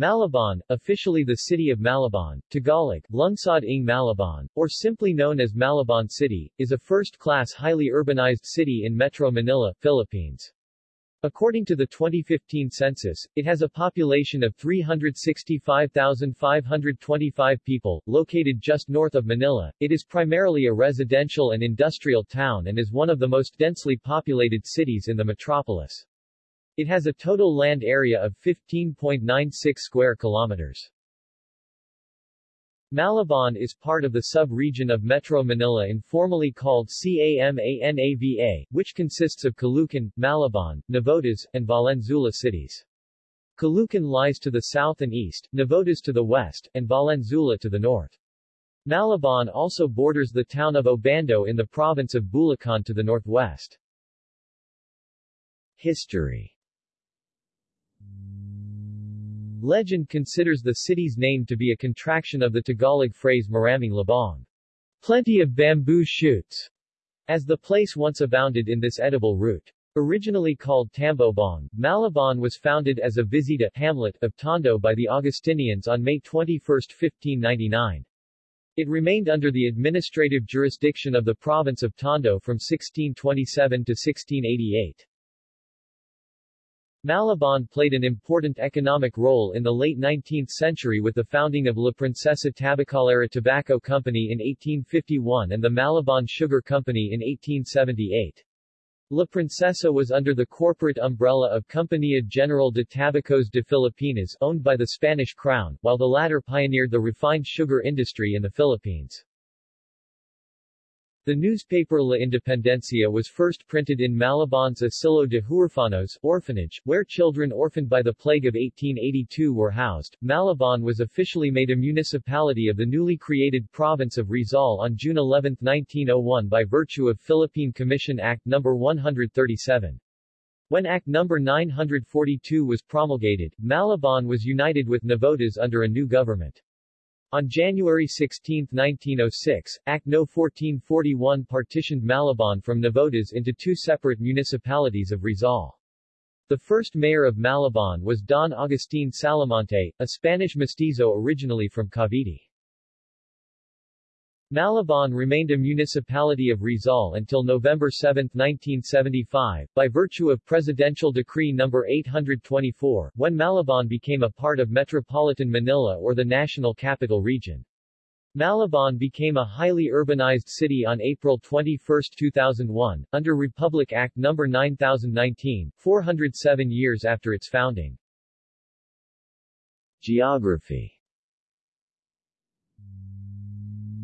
Malabon, officially the city of Malabon, Tagalog, Lungsod ng Malabon, or simply known as Malabon City, is a first-class highly urbanized city in Metro Manila, Philippines. According to the 2015 census, it has a population of 365,525 people, located just north of Manila. It is primarily a residential and industrial town and is one of the most densely populated cities in the metropolis. It has a total land area of 15.96 square kilometers. Malabon is part of the sub-region of Metro Manila informally called CAMANAVA, which consists of Caloocan, Malabon, Navotas, and Valenzuela cities. Caloocan lies to the south and east, Navotas to the west, and Valenzuela to the north. Malabon also borders the town of Obando in the province of Bulacan to the northwest. History Legend considers the city's name to be a contraction of the Tagalog phrase Maraming Labong, plenty of bamboo shoots, as the place once abounded in this edible root. Originally called Tambobong, Malabon was founded as a visita hamlet of Tondo by the Augustinians on May 21, 1599. It remained under the administrative jurisdiction of the province of Tondo from 1627 to 1688. Malabon played an important economic role in the late 19th century with the founding of La Princesa Tabacalera Tobacco Company in 1851 and the Malabon Sugar Company in 1878. La Princesa was under the corporate umbrella of Compañía General de Tabacos de Filipinas owned by the Spanish Crown, while the latter pioneered the refined sugar industry in the Philippines. The newspaper La Independencia was first printed in Malabon's Asilo de Huerfanos orphanage, where children orphaned by the plague of 1882 were housed. Malabon was officially made a municipality of the newly created province of Rizal on June 11, 1901 by virtue of Philippine Commission Act No. 137. When Act No. 942 was promulgated, Malabon was united with Navotas under a new government. On January 16, 1906, Act No. 1441 partitioned Malabon from Navotas into two separate municipalities of Rizal. The first mayor of Malabon was Don Agustin Salamonte, a Spanish mestizo originally from Cavite. Malabon remained a municipality of Rizal until November 7, 1975, by virtue of Presidential Decree No. 824, when Malabon became a part of Metropolitan Manila or the National Capital Region. Malabon became a highly urbanized city on April 21, 2001, under Republic Act No. 9019, 407 years after its founding. Geography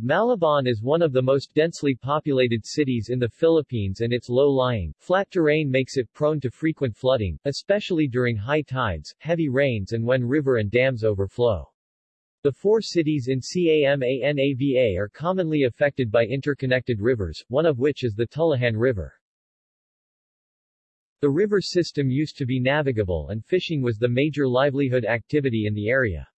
Malabon is one of the most densely populated cities in the Philippines and its low-lying, flat terrain makes it prone to frequent flooding, especially during high tides, heavy rains and when river and dams overflow. The four cities in CAMANAVA are commonly affected by interconnected rivers, one of which is the Tullahan River. The river system used to be navigable and fishing was the major livelihood activity in the area.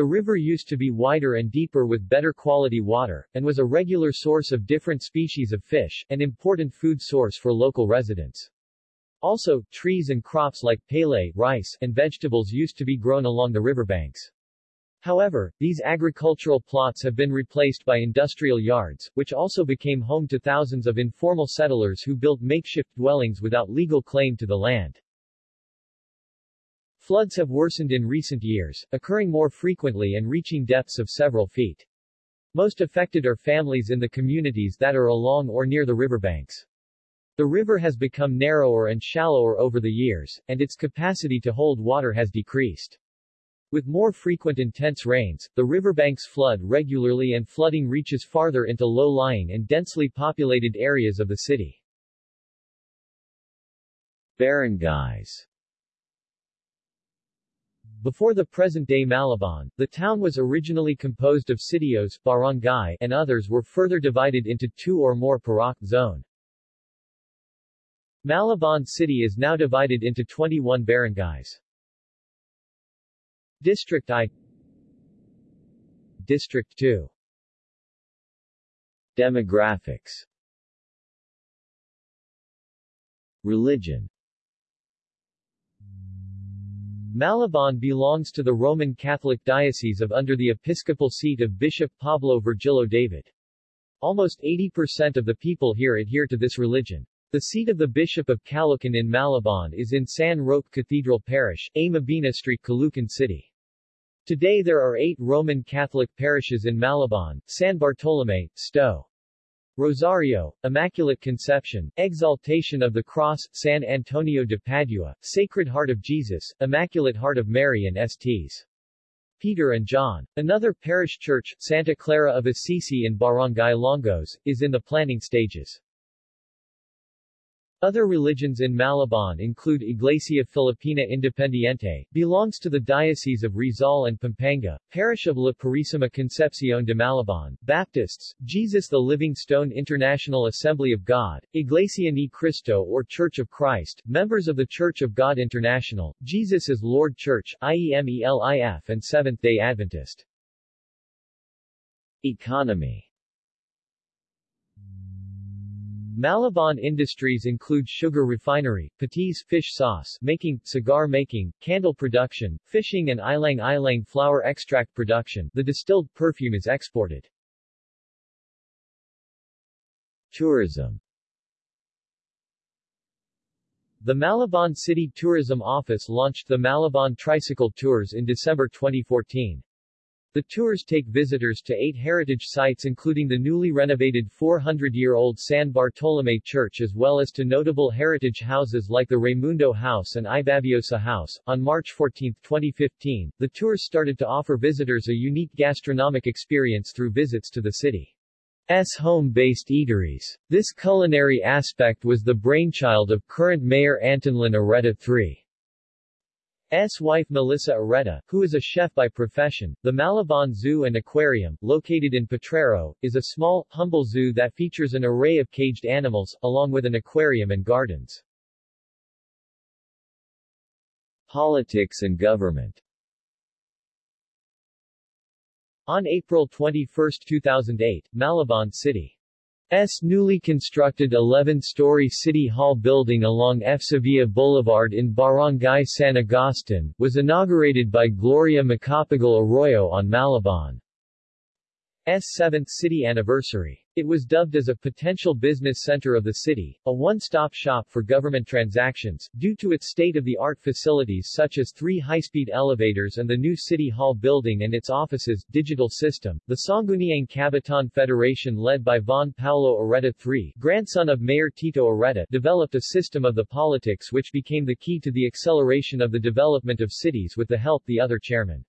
The river used to be wider and deeper with better quality water, and was a regular source of different species of fish, an important food source for local residents. Also, trees and crops like palay, rice, and vegetables used to be grown along the riverbanks. However, these agricultural plots have been replaced by industrial yards, which also became home to thousands of informal settlers who built makeshift dwellings without legal claim to the land. Floods have worsened in recent years, occurring more frequently and reaching depths of several feet. Most affected are families in the communities that are along or near the riverbanks. The river has become narrower and shallower over the years, and its capacity to hold water has decreased. With more frequent intense rains, the riverbanks flood regularly and flooding reaches farther into low-lying and densely populated areas of the city. Barangays before the present-day Malabon, the town was originally composed of sitios barangay, and others were further divided into two or more purok zone. Malabon city is now divided into 21 barangays. District I District 2 Demographics Religion Malabon belongs to the Roman Catholic Diocese of under the episcopal seat of Bishop Pablo Virgilio David. Almost 80% of the people here adhere to this religion. The seat of the Bishop of Caloocan in Malabon is in San Roque Cathedral Parish, A. Mabini Street Caloocan City. Today there are eight Roman Catholic parishes in Malabon, San Bartolome, Sto. Rosario, Immaculate Conception, Exaltation of the Cross, San Antonio de Padua, Sacred Heart of Jesus, Immaculate Heart of Mary and Sts. Peter and John. Another parish church, Santa Clara of Assisi in Barangay Longos, is in the planning stages. Other religions in Malabon include Iglesia Filipina Independiente, belongs to the Diocese of Rizal and Pampanga, Parish of La Purísima Concepcion de Malabon, Baptists, Jesus the Living Stone International Assembly of God, Iglesia Ni Cristo or Church of Christ, members of the Church of God International, Jesus is Lord Church, IEMELIF and Seventh-day Adventist. Economy Malabon industries include sugar refinery, patis fish sauce making, cigar making, candle production, fishing and ilang-ilang flower extract production. The distilled perfume is exported. Tourism The Malabon City Tourism Office launched the Malabon Tricycle Tours in December 2014. The tours take visitors to eight heritage sites including the newly renovated 400-year-old San Bartolome Church as well as to notable heritage houses like the Raimundo House and Ibaviosa House. On March 14, 2015, the tours started to offer visitors a unique gastronomic experience through visits to the city's home-based eateries. This culinary aspect was the brainchild of current Mayor Antolin Oreta III. S. wife Melissa Oreta, who is a chef by profession. The Malabon Zoo and Aquarium, located in Potrero, is a small, humble zoo that features an array of caged animals, along with an aquarium and gardens. Politics and government On April 21, 2008, Malabon City S newly constructed 11-story City Hall building along F. Sevilla Boulevard in Barangay San Agustin, was inaugurated by Gloria Macapagal Arroyo on Malabon. S. 7th city anniversary. It was dubbed as a potential business center of the city, a one-stop shop for government transactions, due to its state-of-the-art facilities such as three high-speed elevators and the new City Hall building and its offices, digital system. The Sangguniang Kabataan Federation led by Von Paulo Oreta III, grandson of Mayor Tito Oreta, developed a system of the politics which became the key to the acceleration of the development of cities with the help the other chairman.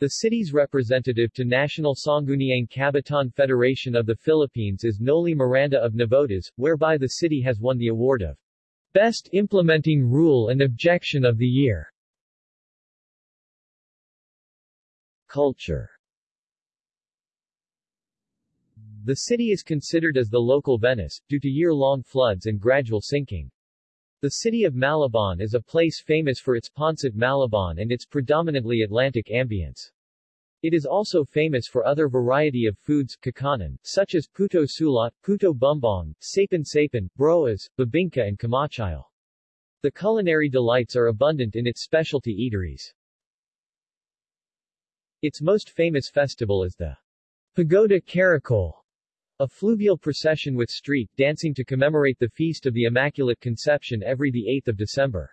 The city's representative to National Sangguniang Kabataan Federation of the Philippines is Noli Miranda of Navotas, whereby the city has won the award of Best Implementing Rule and Objection of the Year. Culture The city is considered as the local Venice, due to year-long floods and gradual sinking. The city of Malabon is a place famous for its Pancit Malabon and its predominantly Atlantic ambience. It is also famous for other variety of foods kakanin, such as puto sulat, puto bumbong, sapin sapin, broas, bibingka and kamachile. The culinary delights are abundant in its specialty eateries. Its most famous festival is the Pagoda Caracol, a fluvial procession with street dancing to commemorate the Feast of the Immaculate Conception every 8 December.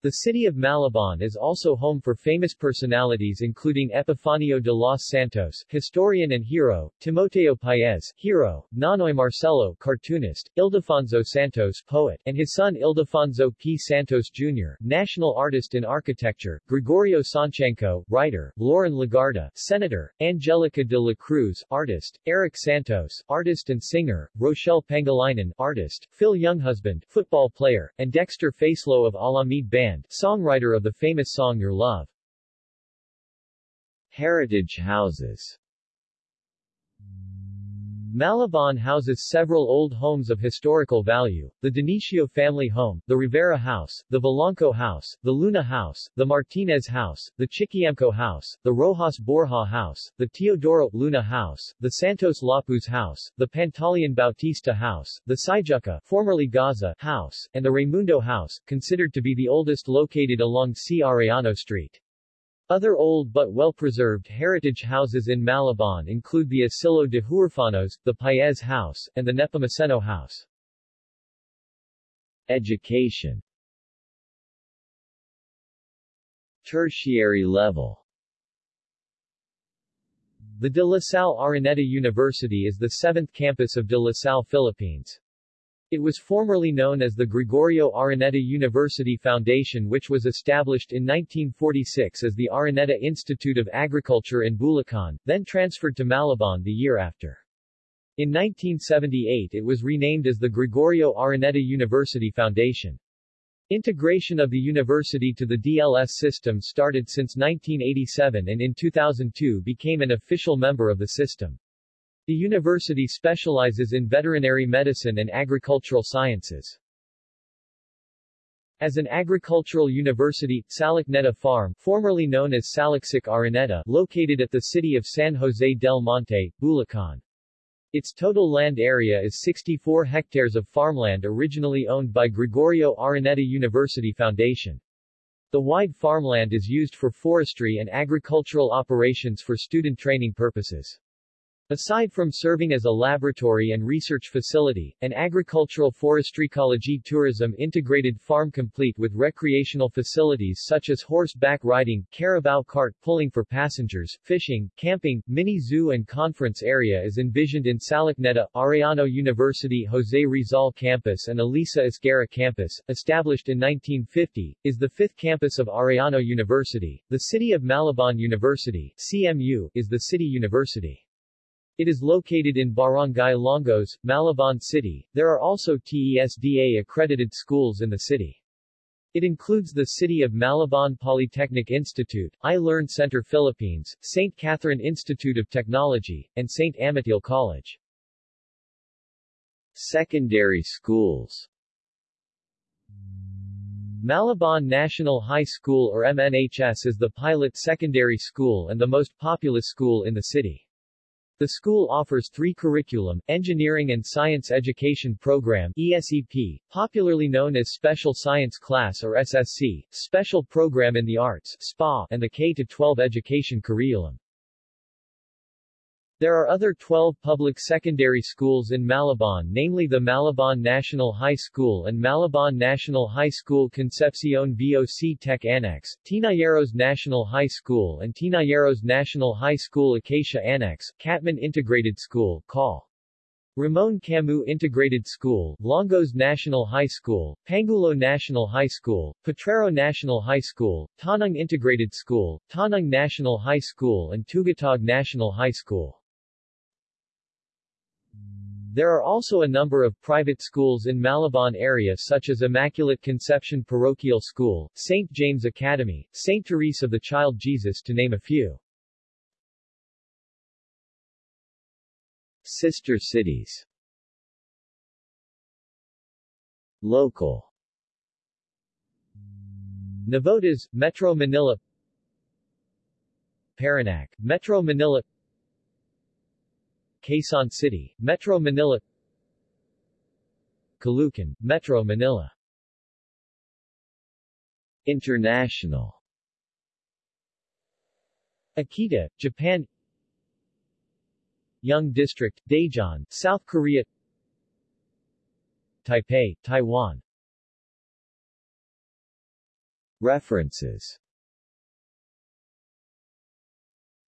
The city of Malabon is also home for famous personalities including Epifanio de los Santos, historian and hero, Timoteo Paez, hero, Nonoy Marcelo, cartoonist, Ildefonso Santos, poet, and his son Ildefonso P. Santos Jr., national artist in architecture, Gregorio Sancianco, writer, Loren Legarda, senator, Angelica de la Cruz, artist, Erik Santos, artist and singer, Rochelle Pangilinan, artist, Phil Younghusband, football player, and Dexter Facelo of Alamid Band Band, songwriter of the famous song Your Love. Heritage houses Malabon houses several old homes of historical value, the Dionisio family home, the Rivera House, the Vilanco House, the Luna House, the Martinez House, the Chiquiemco House, the Rojas Borja House, the Teodoro Luna House, the Santos Lapuz House, the Pantaleon Bautista House, the Sijuca formerly Gaza House, and the Raimundo House, considered to be the oldest located along C. Arellano Street. Other old but well-preserved heritage houses in Malabon include the Asilo de Huerfanos, the Paez House, and the Nepomuceno House. Education Tertiary level The De La Salle Araneta University is the seventh campus of De La Salle, Philippines. It was formerly known as the Gregorio Araneta University Foundation which was established in 1946 as the Araneta Institute of Agriculture in Bulacan, then transferred to Malabon the year after. In 1978 it was renamed as the Gregorio Araneta University Foundation. Integration of the university to the DLS system started since 1987 and in 2002 became an official member of the system. The university specializes in veterinary medicine and agricultural sciences. As an agricultural university, Salikneta Farm, formerly known as Saliksic Araneta, located at the city of San Jose del Monte, Bulacan. Its total land area is 64 hectares of farmland originally owned by Gregorio Araneta University Foundation. The wide farmland is used for forestry and agricultural operations for student training purposes. Aside from serving as a laboratory and research facility, an agricultural forestry ecology tourism integrated farm complete with recreational facilities such as horseback riding, carabao cart pulling for passengers, fishing, camping, mini zoo and conference area is envisioned in Salikneta, Arellano University Jose Rizal Campus and Elisa Esguerra Campus, established in 1950, is the fifth campus of Arellano University. The City of Malabon University CMU, is the city university. It is located in Barangay Longos, Malabon City. There are also TESDA accredited schools in the city. It includes the City of Malabon Polytechnic Institute, I-Learn Center Philippines, St. Catherine Institute of Technology, and St. Amatil College. Secondary schools Malabon National High School or MNHS is the pilot secondary school and the most populous school in the city. The school offers three curriculum, Engineering and Science Education Program ESEP, popularly known as Special Science Class or SSC, Special Program in the Arts SPA, and the K-12 Education Curriculum. There are other 12 public secondary schools in Malabon namely the Malabon National High School and Malabon National High School Concepcion VOC Tech Annex, Tinajeros National High School and Tinajeros National High School Acacia Annex, Catmon Integrated School, Call. Ramon Camus Integrated School, Longos National High School, Panghulo National High School, Potrero National High School, Tanang Integrated School, Tanang National High School and Tugatog National High School. There are also a number of private schools in Malabon area such as Immaculate Conception Parochial School, St. James Academy, St. Therese of the Child Jesus to name a few. Sister cities Local Navotas, Metro Manila Parañaque, Metro Manila Quezon City, Metro Manila. Caloocan, Metro Manila. International. Akita, Japan. Young District, Daejeon, South Korea. Taipei, Taiwan. References.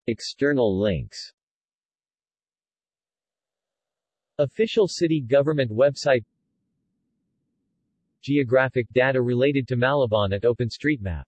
External links Official city government website. Geographic data related to Malabon at OpenStreetMap